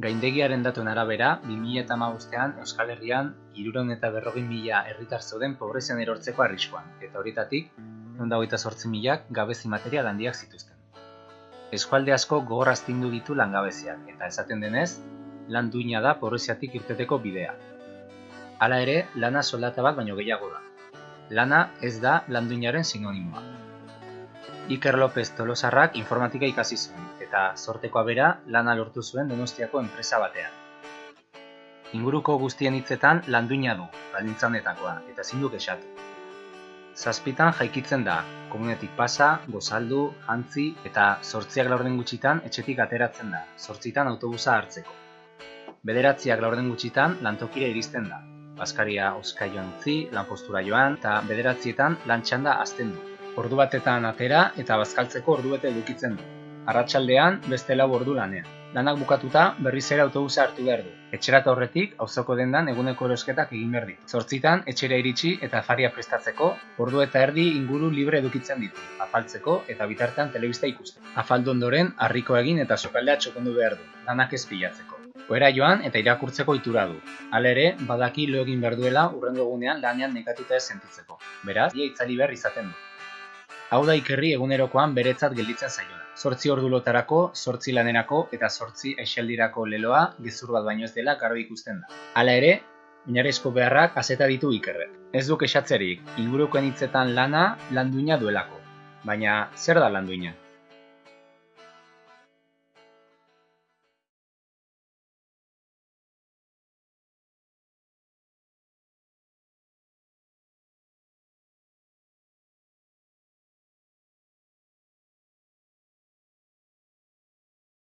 Gaindegiaren datuen arabera, 2008an Euskal Herrian iruron eta berrogin mila herritar zeuden pobrezian erortzeko arriskuan, eta horietatik, hogeita sortzi milak gabezi material handiak zituzten. Eskualde asko gogoraztindu ditu langabeziak, eta esaten denez, lan duina da pobreziatik irteteko bidea. Hala ere, lana soldata bat baino gehiago da. Lana ez da landuinaren sinonimoa. Iker López Tolosarrak informatika ikasi zuen, eta sortekoa bera lana lortu zuen Donostiako enpresa batean. Inguruko guztien hitzetan landuina du, baldintzanetakoa, eta ezin du kexatu. Zazpitan jaikitzen da, komunetik pasa, gozaldu, jantzi eta sortziak laurden gutxitan etxetik ateratzen da, sortzitan autobusa hartzeko. Bederatziak laurden gutxitan lantokire iristen da, Baskaria oskaioan utzi, lanpostura joan, eta bederatzietan lantxanda azten du. Ordu batetan atera eta bazkaltzeko ordu bete edukitzen du. Arratsaldean beste lau ordu lanean. Lanak bukatuta berriz ere autobusa hartu behar du. Etxerata horretik auzoko dendan eguneko erosketak egin behar ditu. Zortzitan etxera iritsi eta faria prestatzeko ordu eta erdi inguru libre edukitzen ditu. Afaltzeko eta bitartean telebista ikusten. Afaldu ondoren harriko egin eta sokaldea txokondu behar du. Lanak ez pilatzeko. Oera joan eta irakurtzeko itura du. Hala badaki lo egin behar duela urrengo egunean lanean nekatuta ez sentitzeko. Beraz, ia itzali behar izaten du. Hau da ikerri egunerokoan beretzat gelditzen zaiona. Zortzi ordu lotarako, zortzi lanerako eta zortzi aixaldirako leloa gezur bat baino ez dela garbi ikusten da. Hala ere, oinarrizko beharrak azeta ditu ikerrek. Ez duk esatzerik, ingurukoen hitzetan lana landuina duelako. Baina, zer da landuina?